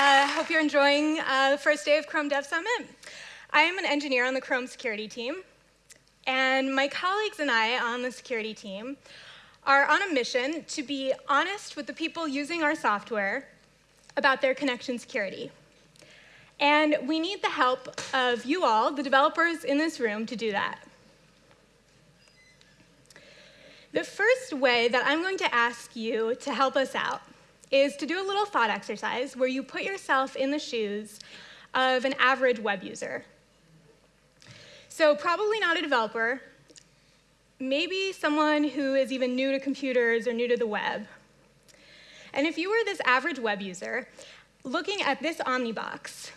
I uh, hope you're enjoying uh, the first day of Chrome Dev Summit. I am an engineer on the Chrome security team, and my colleagues and I on the security team are on a mission to be honest with the people using our software about their connection security. And we need the help of you all, the developers in this room, to do that. The first way that I'm going to ask you to help us out is to do a little thought exercise where you put yourself in the shoes of an average web user. So probably not a developer, maybe someone who is even new to computers or new to the web. And if you were this average web user, looking at this Omnibox,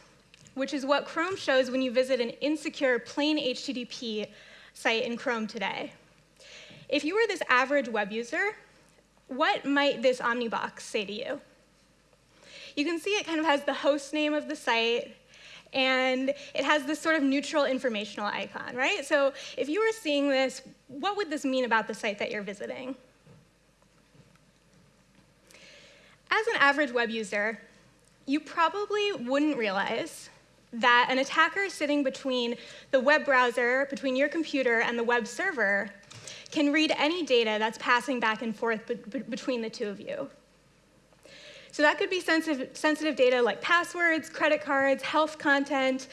which is what Chrome shows when you visit an insecure plain HTTP site in Chrome today. If you were this average web user, what might this Omnibox say to you? You can see it kind of has the host name of the site, and it has this sort of neutral informational icon, right? So if you were seeing this, what would this mean about the site that you're visiting? As an average web user, you probably wouldn't realize that an attacker sitting between the web browser, between your computer and the web server, can read any data that's passing back and forth be between the two of you. So that could be sensitive, sensitive data like passwords, credit cards, health content,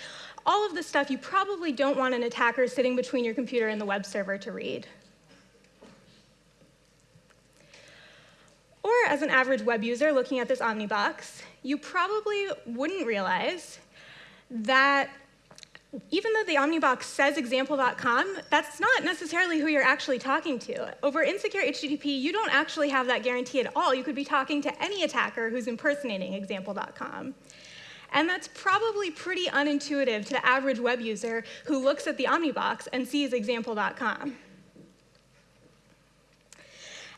all of the stuff you probably don't want an attacker sitting between your computer and the web server to read. Or as an average web user looking at this Omnibox, you probably wouldn't realize that even though the Omnibox says example.com, that's not necessarily who you're actually talking to. Over insecure HTTP, you don't actually have that guarantee at all. You could be talking to any attacker who's impersonating example.com. And that's probably pretty unintuitive to the average web user who looks at the Omnibox and sees example.com.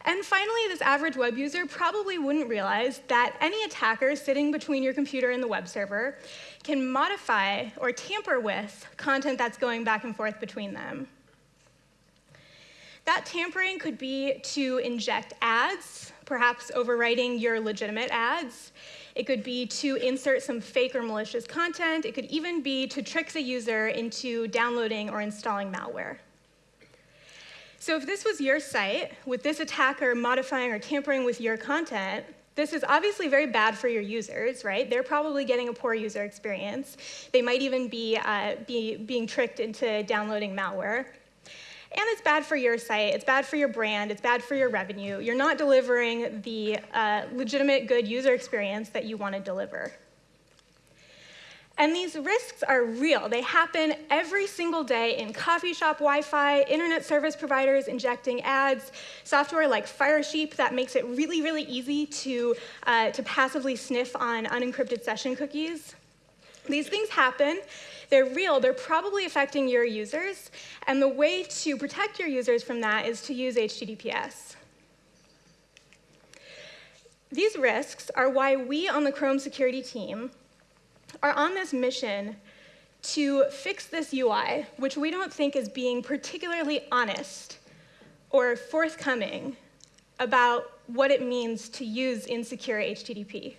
And finally, this average web user probably wouldn't realize that any attacker sitting between your computer and the web server can modify or tamper with content that's going back and forth between them. That tampering could be to inject ads, perhaps overwriting your legitimate ads. It could be to insert some fake or malicious content. It could even be to trick the user into downloading or installing malware. So if this was your site, with this attacker modifying or tampering with your content, this is obviously very bad for your users, right? They're probably getting a poor user experience. They might even be, uh, be being tricked into downloading malware. And it's bad for your site, it's bad for your brand, it's bad for your revenue. You're not delivering the uh, legitimate good user experience that you want to deliver. And these risks are real. They happen every single day in coffee shop Wi-Fi, internet service providers injecting ads, software like Firesheep that makes it really, really easy to, uh, to passively sniff on unencrypted session cookies. These things happen. They're real. They're probably affecting your users. And the way to protect your users from that is to use HTTPS. These risks are why we on the Chrome security team are on this mission to fix this UI, which we don't think is being particularly honest or forthcoming about what it means to use insecure HTTP.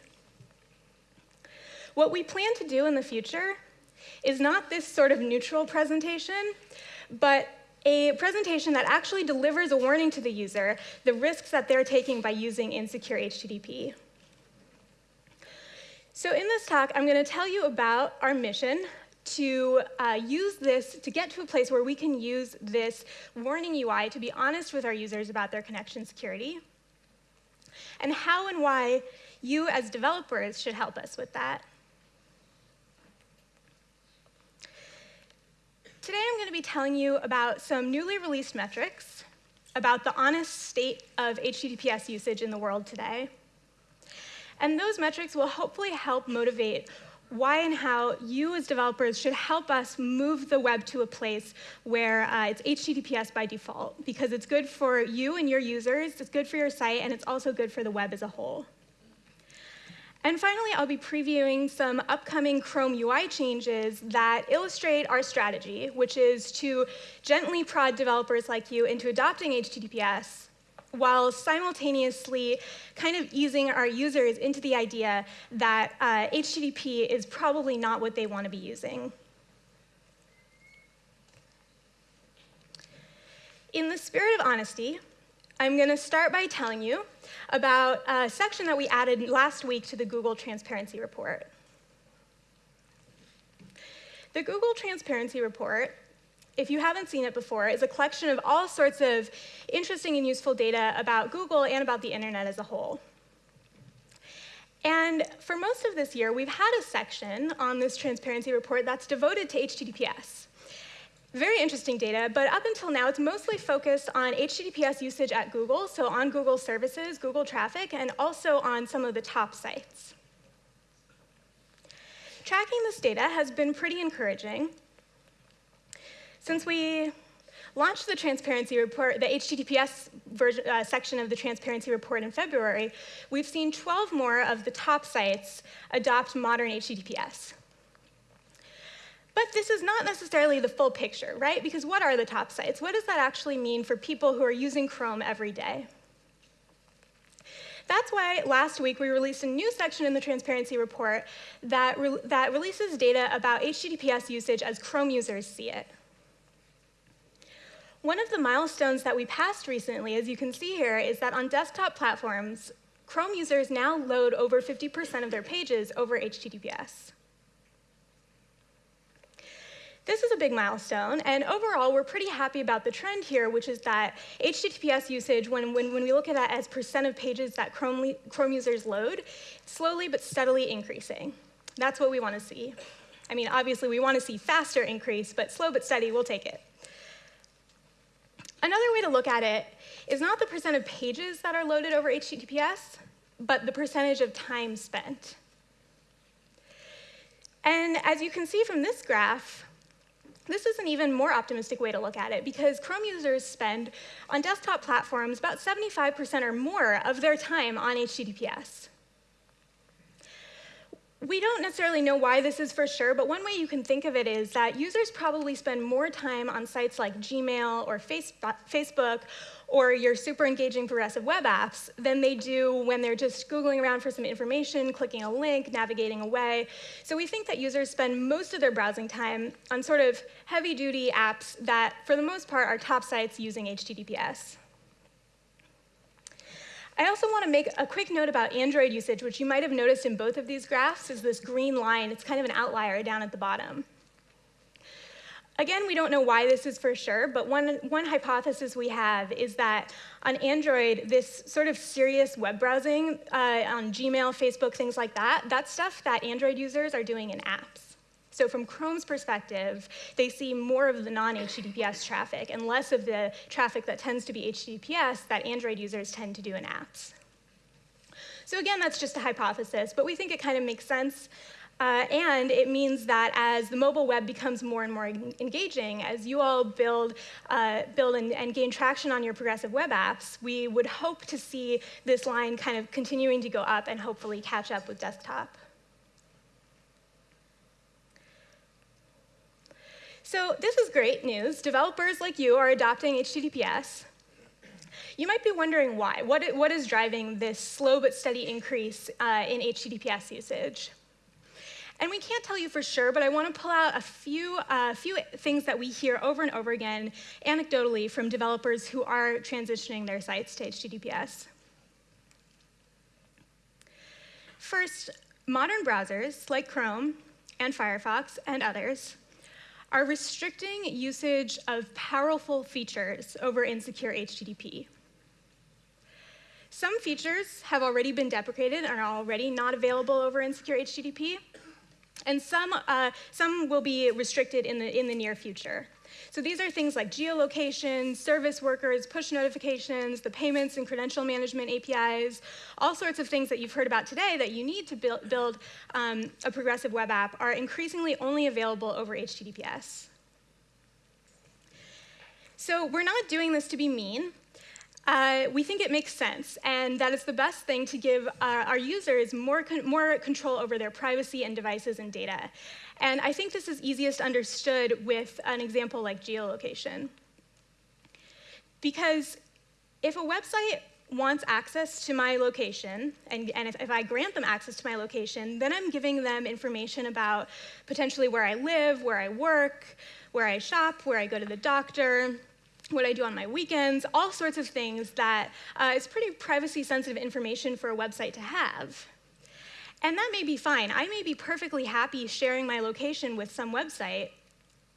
What we plan to do in the future is not this sort of neutral presentation, but a presentation that actually delivers a warning to the user, the risks that they're taking by using insecure HTTP. So in this talk, I'm going to tell you about our mission to uh, use this, to get to a place where we can use this warning UI to be honest with our users about their connection security, and how and why you as developers should help us with that. Today I'm going to be telling you about some newly released metrics about the honest state of HTTPS usage in the world today, and those metrics will hopefully help motivate why and how you as developers should help us move the web to a place where uh, it's HTTPS by default, because it's good for you and your users, it's good for your site, and it's also good for the web as a whole. And finally, I'll be previewing some upcoming Chrome UI changes that illustrate our strategy, which is to gently prod developers like you into adopting HTTPS while simultaneously kind of easing our users into the idea that uh, HTTP is probably not what they want to be using. In the spirit of honesty, I'm going to start by telling you about a section that we added last week to the Google Transparency Report. The Google Transparency Report if you haven't seen it before, is a collection of all sorts of interesting and useful data about Google and about the internet as a whole. And for most of this year, we've had a section on this transparency report that's devoted to HTTPS. Very interesting data, but up until now, it's mostly focused on HTTPS usage at Google, so on Google services, Google traffic, and also on some of the top sites. Tracking this data has been pretty encouraging, since we launched the transparency report, the HTTPS version, uh, section of the transparency report in February, we've seen 12 more of the top sites adopt modern HTTPS. But this is not necessarily the full picture, right? Because what are the top sites? What does that actually mean for people who are using Chrome every day? That's why last week we released a new section in the transparency report that, re that releases data about HTTPS usage as Chrome users see it. One of the milestones that we passed recently, as you can see here, is that on desktop platforms, Chrome users now load over 50% of their pages over HTTPS. This is a big milestone, and overall, we're pretty happy about the trend here, which is that HTTPS usage, when, when, when we look at that as percent of pages that Chrome, Chrome users load, slowly but steadily increasing. That's what we want to see. I mean, obviously, we want to see faster increase, but slow but steady, we'll take it. Another way to look at it is not the percent of pages that are loaded over HTTPS, but the percentage of time spent. And as you can see from this graph, this is an even more optimistic way to look at it because Chrome users spend on desktop platforms about 75% or more of their time on HTTPS. We don't necessarily know why this is for sure, but one way you can think of it is that users probably spend more time on sites like Gmail or Facebook or your super engaging progressive web apps than they do when they're just Googling around for some information, clicking a link, navigating away. So we think that users spend most of their browsing time on sort of heavy duty apps that, for the most part, are top sites using HTTPS. I also want to make a quick note about Android usage, which you might have noticed in both of these graphs is this green line. It's kind of an outlier down at the bottom. Again, we don't know why this is for sure, but one, one hypothesis we have is that on Android, this sort of serious web browsing uh, on Gmail, Facebook, things like that, that's stuff that Android users are doing in apps. So from Chrome's perspective, they see more of the non-HTTPS traffic and less of the traffic that tends to be HTTPS that Android users tend to do in apps. So again, that's just a hypothesis, but we think it kind of makes sense. Uh, and it means that as the mobile web becomes more and more engaging, as you all build, uh, build and, and, gain traction on your progressive web apps, we would hope to see this line kind of continuing to go up and hopefully catch up with desktop. So this is great news. Developers like you are adopting HTTPS. You might be wondering why. What, what is driving this slow but steady increase uh, in HTTPS usage? And we can't tell you for sure, but I want to pull out a few, uh, few things that we hear over and over again anecdotally from developers who are transitioning their sites to HTTPS. First, modern browsers like Chrome and Firefox and others are restricting usage of powerful features over insecure HTTP. Some features have already been deprecated and are already not available over insecure HTTP, and some, uh, some will be restricted in the, in the near future. So these are things like geolocation, service workers, push notifications, the payments and credential management APIs, all sorts of things that you've heard about today that you need to build, build um, a progressive web app are increasingly only available over HTTPS. So we're not doing this to be mean. Uh, we think it makes sense, and that it's the best thing to give uh, our users more, con more control over their privacy and devices and data. And I think this is easiest understood with an example like geolocation. Because if a website wants access to my location, and, and if, if, I grant them access to my location, then I'm giving them information about potentially where I live, where I work, where I shop, where I go to the doctor, what I do on my weekends, all sorts of things that uh, is pretty privacy sensitive information for a website to have. And that may be fine. I may be perfectly happy sharing my location with some website,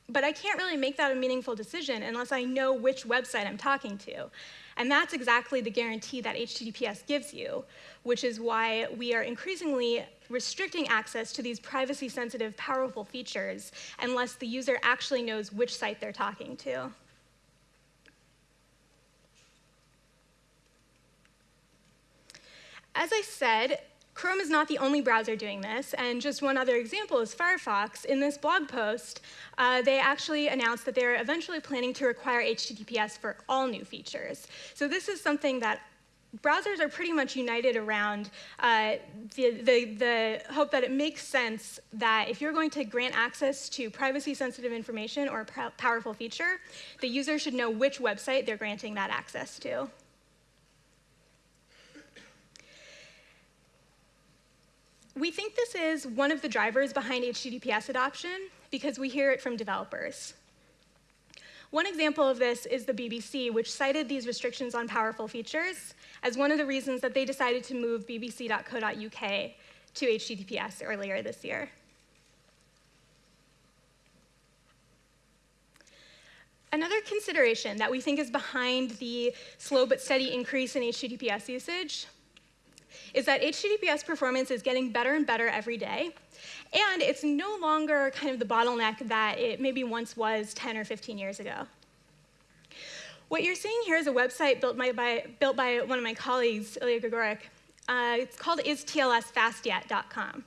but I can't really make that a meaningful decision unless I know which website I'm talking to. And that's exactly the guarantee that HTTPS gives you, which is why we are increasingly restricting access to these privacy sensitive, powerful features unless the user actually knows which site they're talking to. As I said, Chrome is not the only browser doing this, and just one other example is Firefox. In this blog post, uh, they actually announced that they're eventually planning to require HTTPS for all new features. So this is something that browsers are pretty much united around uh, the, the, the, hope that it makes sense that if you're going to grant access to privacy-sensitive information or a powerful feature, the user should know which website they're granting that access to. We think this is one of the drivers behind HTTPS adoption because we hear it from developers. One example of this is the BBC, which cited these restrictions on powerful features as one of the reasons that they decided to move bbc.co.uk to HTTPS earlier this year. Another consideration that we think is behind the slow but steady increase in HTTPS usage is that HTTPS performance is getting better and better every day. And it's no longer kind of the bottleneck that it maybe once was 10 or 15 years ago. What you're seeing here is a website built by, by built by one of my colleagues, Ilya Grigorik. Uh, it's called istlsfastyet.com.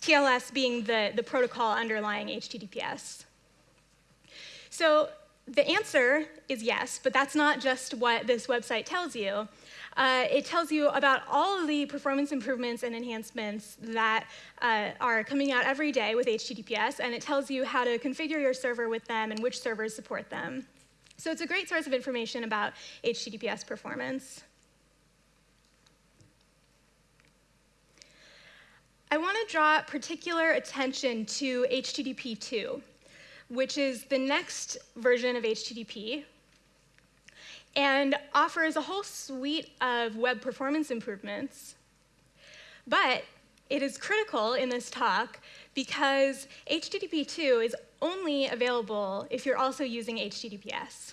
TLS being the, the protocol underlying HTTPS. So the answer is yes, but that's not just what this website tells you. Uh, it tells you about all of the performance improvements and enhancements that uh, are coming out every day with HTTPS, and it tells you how to configure your server with them and which servers support them. So it's a great source of information about HTTPS performance. I want to draw particular attention to HTTP 2, which is the next version of HTTP, and offers a whole suite of web performance improvements. But it is critical in this talk because HTTP 2 is only available if you're also using HTTPS.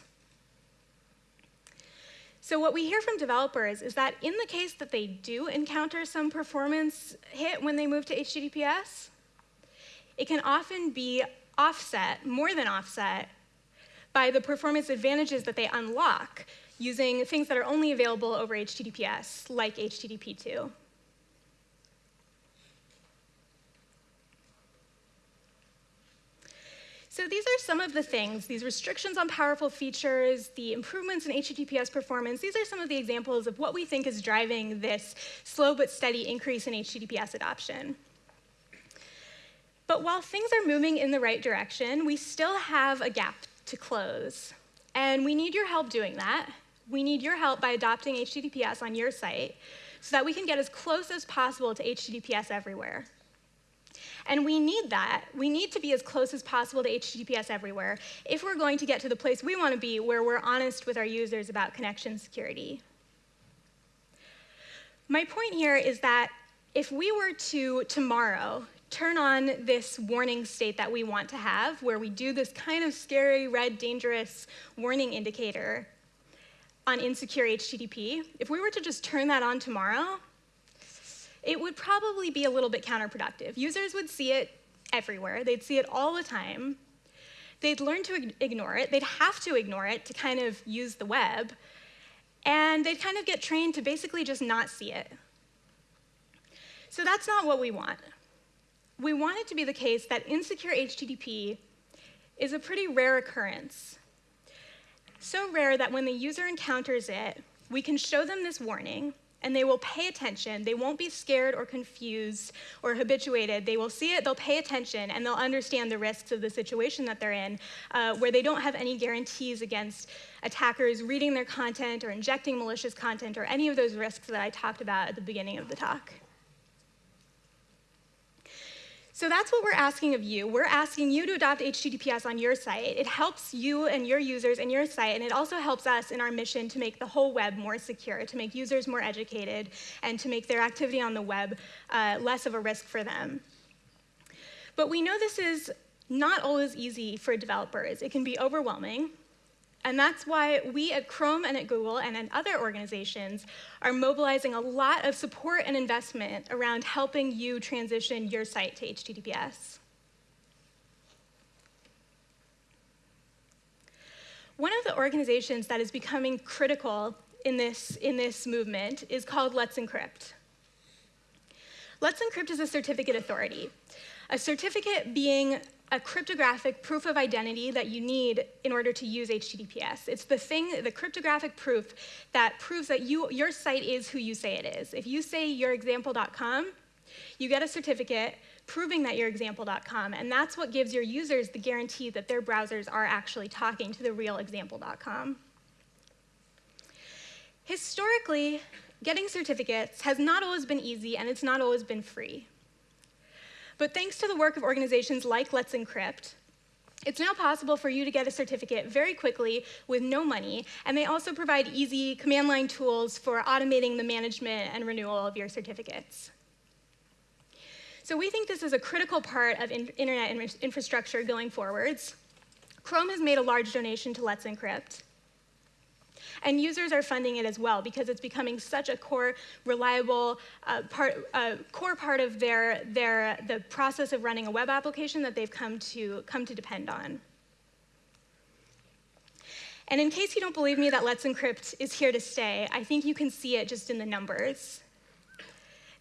So what we hear from developers is that in the case that they do encounter some performance hit when they move to HTTPS, it can often be offset, more than offset, by the performance advantages that they unlock using things that are only available over HTTPS, like HTTP 2. So these are some of the things, these restrictions on powerful features, the improvements in HTTPS performance, these are some of the examples of what we think is driving this slow but steady increase in HTTPS adoption. But while things are moving in the right direction, we still have a gap to close. And we need your help doing that. We need your help by adopting HTTPS on your site so that we can get as close as possible to HTTPS everywhere. And we need that. We need to be as close as possible to HTTPS everywhere if we're going to get to the place we want to be where we're honest with our users about connection security. My point here is that if we were to, tomorrow, turn on this warning state that we want to have, where we do this kind of scary, red, dangerous warning indicator on insecure HTTP, if we were to just turn that on tomorrow, it would probably be a little bit counterproductive. Users would see it everywhere. They'd see it all the time. They'd learn to ignore it. They'd have to ignore it to kind of use the web. And they'd kind of get trained to basically just not see it. So that's not what we want we want it to be the case that insecure HTTP is a pretty rare occurrence. So rare that when the user encounters it, we can show them this warning, and they will pay attention. They won't be scared or confused or habituated. They will see it, they'll pay attention, and they'll understand the risks of the situation that they're in, uh, where they don't have any guarantees against attackers reading their content or injecting malicious content or any of those risks that I talked about at the beginning of the talk. So that's what we're asking of you. We're asking you to adopt HTTPS on your site. It helps you and your users and your site, and it also helps us in our mission to make the whole web more secure, to make users more educated, and to make their activity on the web uh, less of a risk for them. But we know this is not always easy for developers. It can be overwhelming. And that's why we at Chrome and at Google and at other organizations are mobilizing a lot of support and investment around helping you transition your site to HTTPS. One of the organizations that is becoming critical in this, in this movement is called Let's Encrypt. Let's Encrypt is a certificate authority. A certificate being a cryptographic proof of identity that you need in order to use HTTPS. It's the thing, the cryptographic proof that proves that you, your site is who you say it is. If you say yourexample.com, you get a certificate proving that you're example.com, and that's what gives your users the guarantee that their browsers are actually talking to the real example.com. Historically, getting certificates has not always been easy and it's not always been free. But thanks to the work of organizations like Let's Encrypt, it's now possible for you to get a certificate very quickly with no money, and they also provide easy command line tools for automating the management and renewal of your certificates. So we think this is a critical part of in internet in infrastructure going forwards. Chrome has made a large donation to Let's Encrypt. And users are funding it as well because it's becoming such a core, reliable uh, part, uh, core part of their, their, the process of running a web application that they've come to, come to depend on. And in case you don't believe me that Let's Encrypt is here to stay, I think you can see it just in the numbers.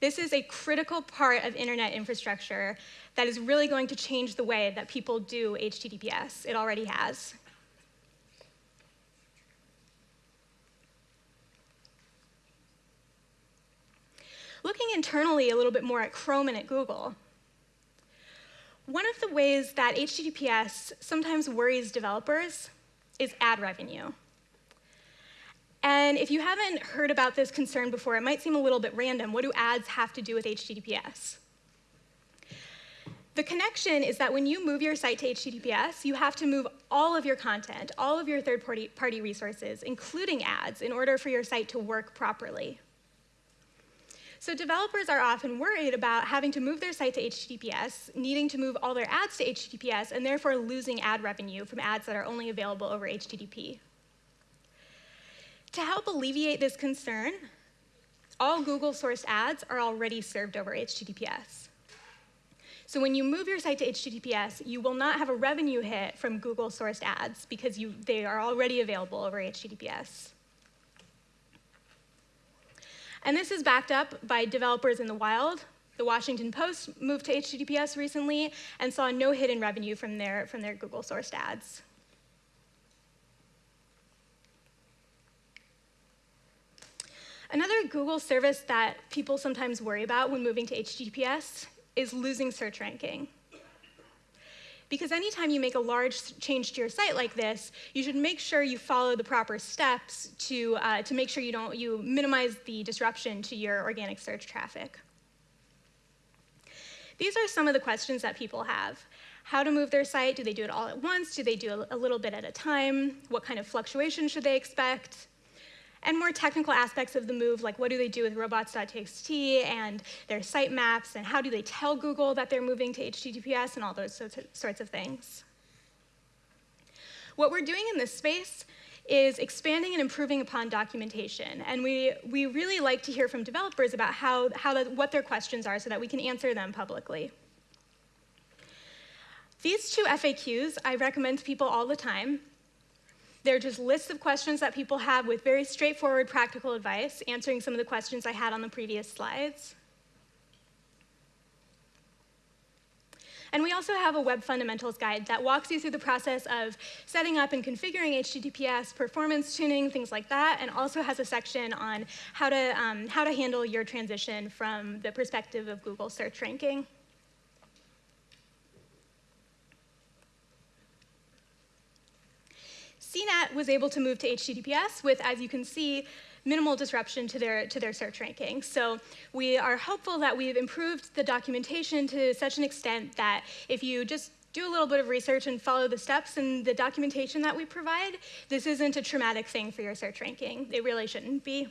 This is a critical part of internet infrastructure that is really going to change the way that people do HTTPS. It already has. Looking internally a little bit more at Chrome and at Google, one of the ways that HTTPS sometimes worries developers is ad revenue. And if you haven't heard about this concern before, it might seem a little bit random. What do ads have to do with HTTPS? The connection is that when you move your site to HTTPS, you have to move all of your content, all of your third-party resources, including ads, in order for your site to work properly. So developers are often worried about having to move their site to HTTPS, needing to move all their ads to HTTPS, and therefore losing ad revenue from ads that are only available over HTTP. To help alleviate this concern, all Google-sourced ads are already served over HTTPS. So when you move your site to HTTPS, you will not have a revenue hit from Google-sourced ads because you, they are already available over HTTPS. And this is backed up by developers in the wild. The Washington Post moved to HTTPS recently and saw no hidden revenue from their, from their Google sourced ads. Another Google service that people sometimes worry about when moving to HTTPS is losing search ranking. Because anytime you make a large change to your site like this, you should make sure you follow the proper steps to, uh, to make sure you, don't, you minimize the disruption to your organic search traffic. These are some of the questions that people have. How to move their site? Do they do it all at once? Do they do a little bit at a time? What kind of fluctuation should they expect? And more technical aspects of the move, like what do they do with robots.txt and their sitemaps, and how do they tell Google that they're moving to HTTPS, and all those sorts of things. What we're doing in this space is expanding and improving upon documentation. And we, we really like to hear from developers about how, how the, what their questions are so that we can answer them publicly. These two FAQs I recommend to people all the time. They're just lists of questions that people have with very straightforward practical advice, answering some of the questions I had on the previous slides. And we also have a web fundamentals guide that walks you through the process of setting up and configuring HTTPS, performance tuning, things like that, and also has a section on how to, um, how to handle your transition from the perspective of Google search ranking. CNET was able to move to HTTPS with, as you can see, minimal disruption to their, to their search ranking. So we are hopeful that we've improved the documentation to such an extent that if you just do a little bit of research and follow the steps and the documentation that we provide, this isn't a traumatic thing for your search ranking. It really shouldn't be.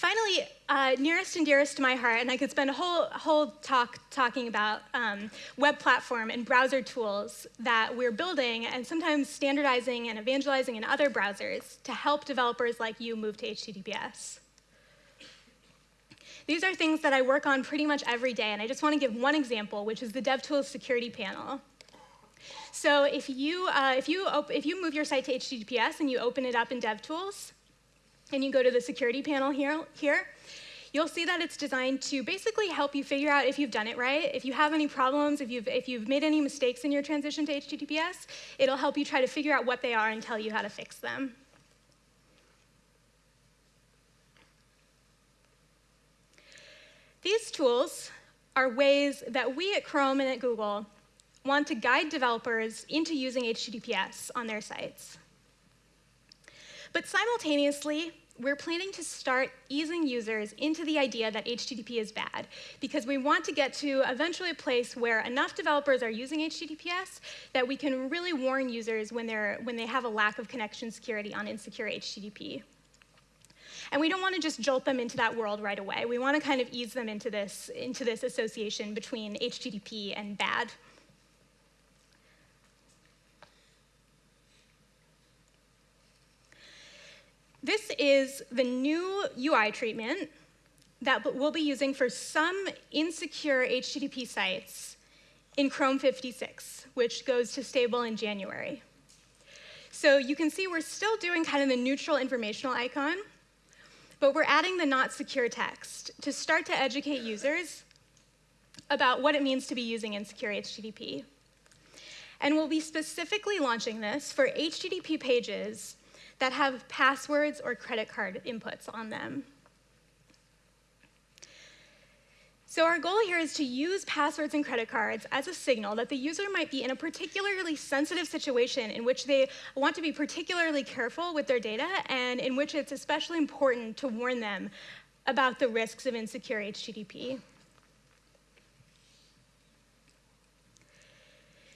Finally, uh, nearest and dearest to my heart, and I could spend a whole, whole talk talking about um, web platform and browser tools that we're building and sometimes standardizing and evangelizing in other browsers to help developers like you move to HTTPS. These are things that I work on pretty much every day, and I just want to give one example, which is the DevTools security panel. So if you, uh, if, you if you move your site to HTTPS and you open it up in DevTools, and you go to the security panel here, here, you'll see that it's designed to basically help you figure out if you've done it right. If you have any problems, if you've, if you've made any mistakes in your transition to HTTPS, it'll help you try to figure out what they are and tell you how to fix them. These tools are ways that we at Chrome and at Google want to guide developers into using HTTPS on their sites. But simultaneously, we're planning to start easing users into the idea that HTTP is bad because we want to get to eventually a place where enough developers are using HTTPS that we can really warn users when, they're, when they have a lack of connection security on insecure HTTP. And we don't want to just jolt them into that world right away. We want to kind of ease them into this, into this association between HTTP and bad. This is the new UI treatment that we'll be using for some insecure HTTP sites in Chrome 56, which goes to stable in January. So you can see we're still doing kind of the neutral informational icon, but we're adding the not secure text to start to educate users about what it means to be using insecure HTTP. And we'll be specifically launching this for HTTP pages that have passwords or credit card inputs on them. So our goal here is to use passwords and credit cards as a signal that the user might be in a particularly sensitive situation in which they want to be particularly careful with their data and in which it's especially important to warn them about the risks of insecure HTTP.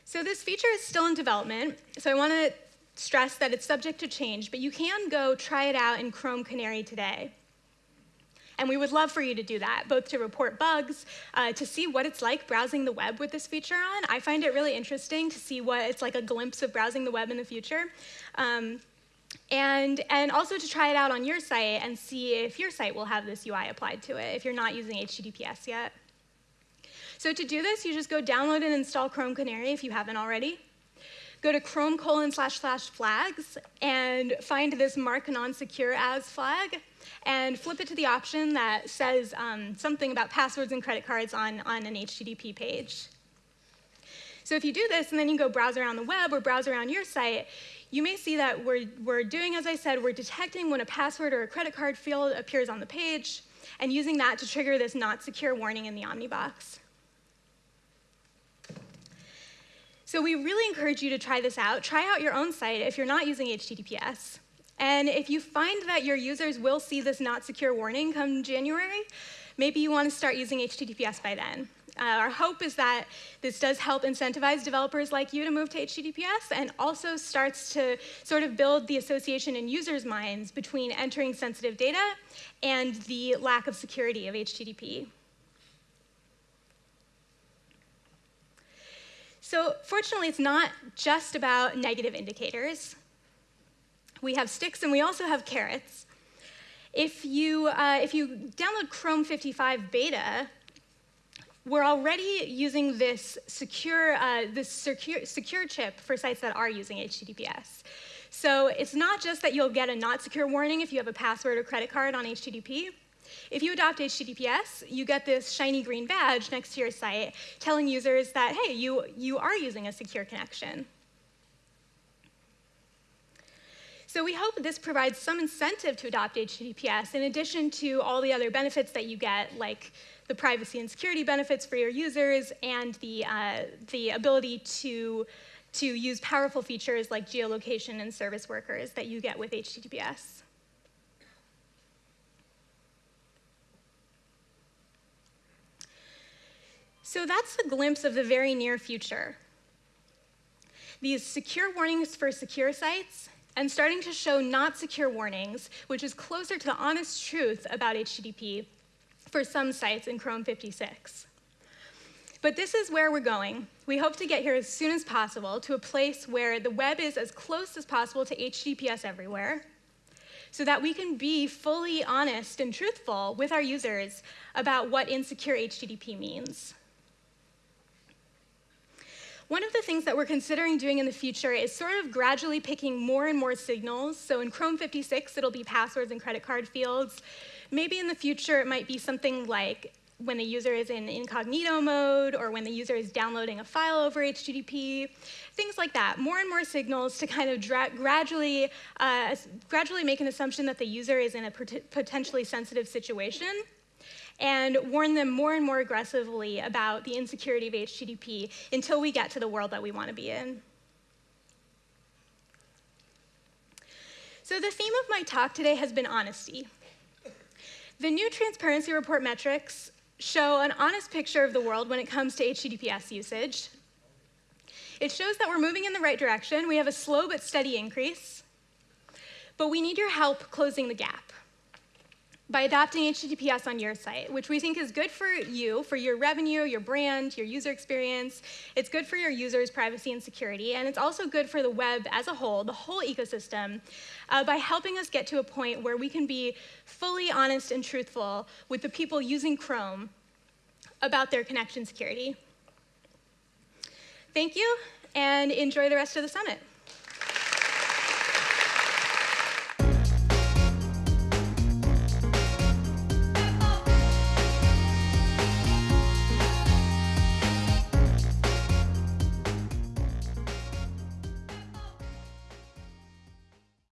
So this feature is still in development, so I want to stress that it's subject to change, but you can go try it out in Chrome Canary today. And we would love for you to do that, both to report bugs, uh, to see what it's like browsing the web with this feature on. I find it really interesting to see what it's like a glimpse of browsing the web in the future. Um, and, and also to try it out on your site and see if your site will have this UI applied to it, if you're not using HTTPS yet. So to do this, you just go download and install Chrome Canary if you haven't already go to chrome colon slash slash flags and find this mark non-secure as flag and flip it to the option that says um, something about passwords and credit cards on, on an HTTP page. So if you do this and then you go browse around the web or browse around your site, you may see that we're, we're doing, as I said, we're detecting when a password or a credit card field appears on the page and using that to trigger this not secure warning in the Omnibox. So we really encourage you to try this out. Try out your own site if you're not using HTTPS. And if you find that your users will see this not secure warning come January, maybe you want to start using HTTPS by then. Uh, our hope is that this does help incentivize developers like you to move to HTTPS and also starts to sort of build the association in users' minds between entering sensitive data and the lack of security of HTTP. So fortunately, it's not just about negative indicators. We have sticks and we also have carrots. If you, uh, if you download Chrome 55 beta, we're already using this secure, uh, this secure, secure chip for sites that are using HTTPS. So it's not just that you'll get a not secure warning if you have a password or credit card on HTTP. If you adopt HTTPS, you get this shiny green badge next to your site telling users that, hey, you, you are using a secure connection. So we hope this provides some incentive to adopt HTTPS in addition to all the other benefits that you get, like the privacy and security benefits for your users and the, uh, the ability to, to use powerful features like geolocation and service workers that you get with HTTPS. So that's a glimpse of the very near future. These secure warnings for secure sites and starting to show not secure warnings, which is closer to the honest truth about HTTP for some sites in Chrome 56. But this is where we're going. We hope to get here as soon as possible to a place where the web is as close as possible to HTTPS everywhere, so that we can be fully honest and truthful with our users about what insecure HTTP means. One of the things that we're considering doing in the future is sort of gradually picking more and more signals. So in Chrome 56, it'll be passwords and credit card fields. Maybe in the future, it might be something like when the user is in incognito mode or when the user is downloading a file over HTTP, things like that. More and more signals to kind of gradually, uh, gradually make an assumption that the user is in a potentially sensitive situation and warn them more and more aggressively about the insecurity of HTTP until we get to the world that we want to be in. So the theme of my talk today has been honesty. The new transparency report metrics show an honest picture of the world when it comes to HTTPS usage. It shows that we're moving in the right direction. We have a slow but steady increase, but we need your help closing the gap by adopting HTTPS on your site, which we think is good for you, for your revenue, your brand, your user experience. It's good for your users' privacy and security, and it's also good for the web as a whole, the whole ecosystem, uh, by helping us get to a point where we can be fully honest and truthful with the people using Chrome about their connection security. Thank you, and enjoy the rest of the summit.